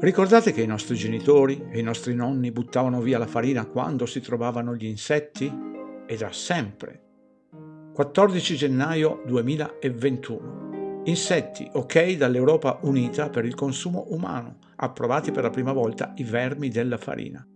Ricordate che i nostri genitori e i nostri nonni buttavano via la farina quando si trovavano gli insetti? E da sempre. 14 gennaio 2021. Insetti ok dall'Europa Unita per il consumo umano. Approvati per la prima volta i vermi della farina.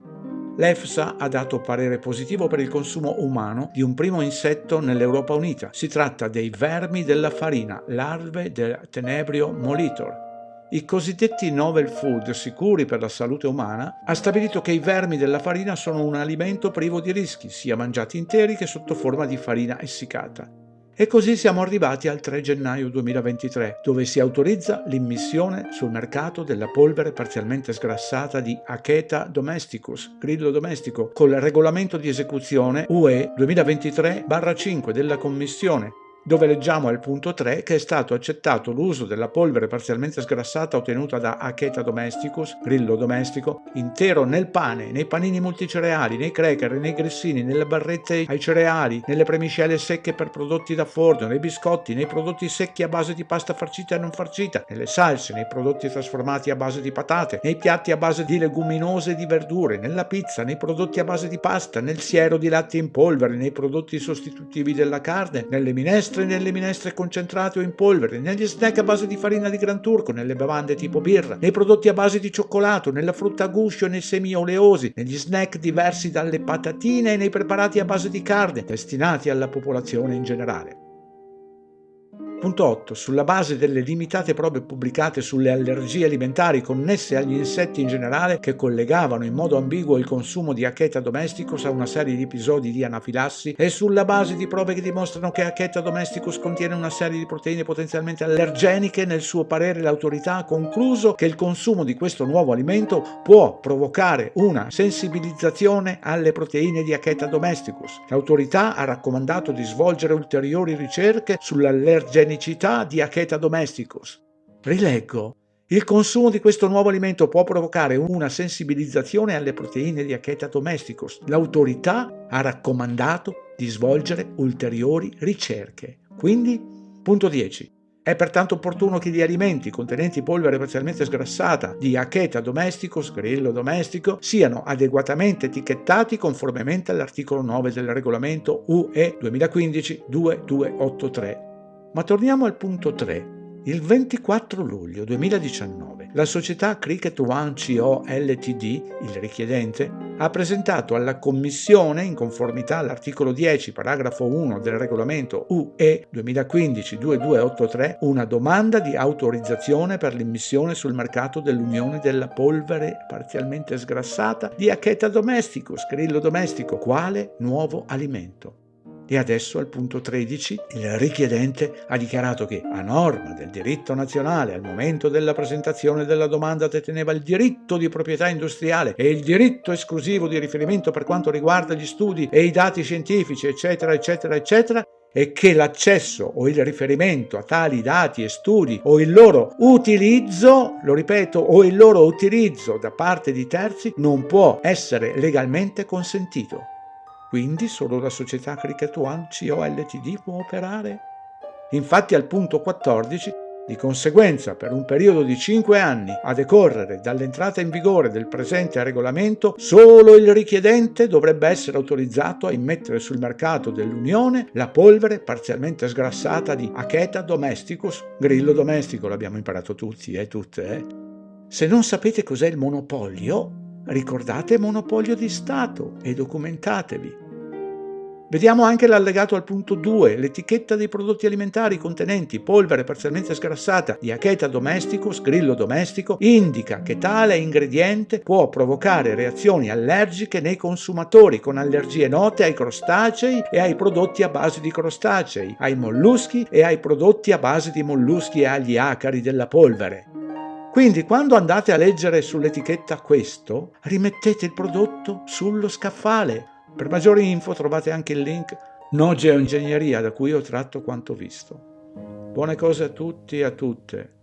L'EFSA ha dato parere positivo per il consumo umano di un primo insetto nell'Europa Unita. Si tratta dei vermi della farina, larve del Tenebrio molitor, i cosiddetti novel food sicuri per la salute umana, ha stabilito che i vermi della farina sono un alimento privo di rischi, sia mangiati interi che sotto forma di farina essiccata. E così siamo arrivati al 3 gennaio 2023, dove si autorizza l'immissione sul mercato della polvere parzialmente sgrassata di Acheta domesticus, grillo domestico, col regolamento di esecuzione UE 2023-5 della Commissione dove leggiamo al punto 3 che è stato accettato l'uso della polvere parzialmente sgrassata ottenuta da Acheta domesticus, grillo domestico, intero nel pane, nei panini multicereali, nei cracker, nei grissini, nelle barrette ai cereali, nelle premiscele secche per prodotti da forno, nei biscotti, nei prodotti secchi a base di pasta farcita e non farcita, nelle salse, nei prodotti trasformati a base di patate, nei piatti a base di leguminose e di verdure, nella pizza, nei prodotti a base di pasta, nel siero di latte in polvere, nei prodotti sostitutivi della carne, nelle minestre minestre nelle minestre concentrate o in polvere, negli snack a base di farina di gran turco, nelle bevande tipo birra, nei prodotti a base di cioccolato, nella frutta a guscio e nei semi oleosi, negli snack diversi dalle patatine e nei preparati a base di carne, destinati alla popolazione in generale. Punto 8. Sulla base delle limitate prove pubblicate sulle allergie alimentari connesse agli insetti in generale che collegavano in modo ambiguo il consumo di Acheta domesticus a una serie di episodi di anafilassi e sulla base di prove che dimostrano che Acheta domesticus contiene una serie di proteine potenzialmente allergeniche, nel suo parere l'autorità ha concluso che il consumo di questo nuovo alimento può provocare una sensibilizzazione alle proteine di Acheta domesticus. L'autorità ha raccomandato di svolgere ulteriori ricerche sull'allergenicità unicità di Acheta domesticus. Rileggo. Il consumo di questo nuovo alimento può provocare una sensibilizzazione alle proteine di Acheta domesticus. L'autorità ha raccomandato di svolgere ulteriori ricerche. Quindi, punto 10. È pertanto opportuno che gli alimenti contenenti polvere parzialmente sgrassata di Acheta domesticus, grillo domestico, siano adeguatamente etichettati conformemente all'articolo 9 del regolamento UE 2015-2283 ma torniamo al punto 3. Il 24 luglio 2019 la società Cricket One CO Ltd, il richiedente, ha presentato alla Commissione, in conformità all'articolo 10, paragrafo 1 del regolamento UE 2015-2283, una domanda di autorizzazione per l'immissione sul mercato dell'Unione della polvere parzialmente sgrassata di Acheta domesticus, grillo domestico, quale nuovo alimento. E adesso al punto 13 il richiedente ha dichiarato che a norma del diritto nazionale al momento della presentazione della domanda deteneva il diritto di proprietà industriale e il diritto esclusivo di riferimento per quanto riguarda gli studi e i dati scientifici eccetera eccetera eccetera e che l'accesso o il riferimento a tali dati e studi o il loro utilizzo, lo ripeto, o il loro utilizzo da parte di terzi non può essere legalmente consentito. Quindi solo la società Cricket One CO Ltd può operare? Infatti al punto 14 di conseguenza, per un periodo di 5 anni a decorrere dall'entrata in vigore del presente regolamento, solo il richiedente dovrebbe essere autorizzato a immettere sul mercato dell'Unione la polvere parzialmente sgrassata di Acheta domesticus, grillo domestico, l'abbiamo imparato tutti e eh, tutte. Eh? Se non sapete cos'è il monopolio, ricordate monopolio di Stato e documentatevi. Vediamo anche l'allegato al punto 2, l'etichetta dei prodotti alimentari contenenti polvere parzialmente sgrassata di acheta domesticus, grillo domestico, indica che tale ingrediente può provocare reazioni allergiche nei consumatori con allergie note ai crostacei e ai prodotti a base di crostacei, ai molluschi e ai prodotti a base di molluschi e agli acari della polvere. Quindi quando andate a leggere sull'etichetta questo, rimettete il prodotto sullo scaffale per maggiori info trovate anche il link No Geoingegneria da cui ho tratto quanto visto. Buone cose a tutti e a tutte.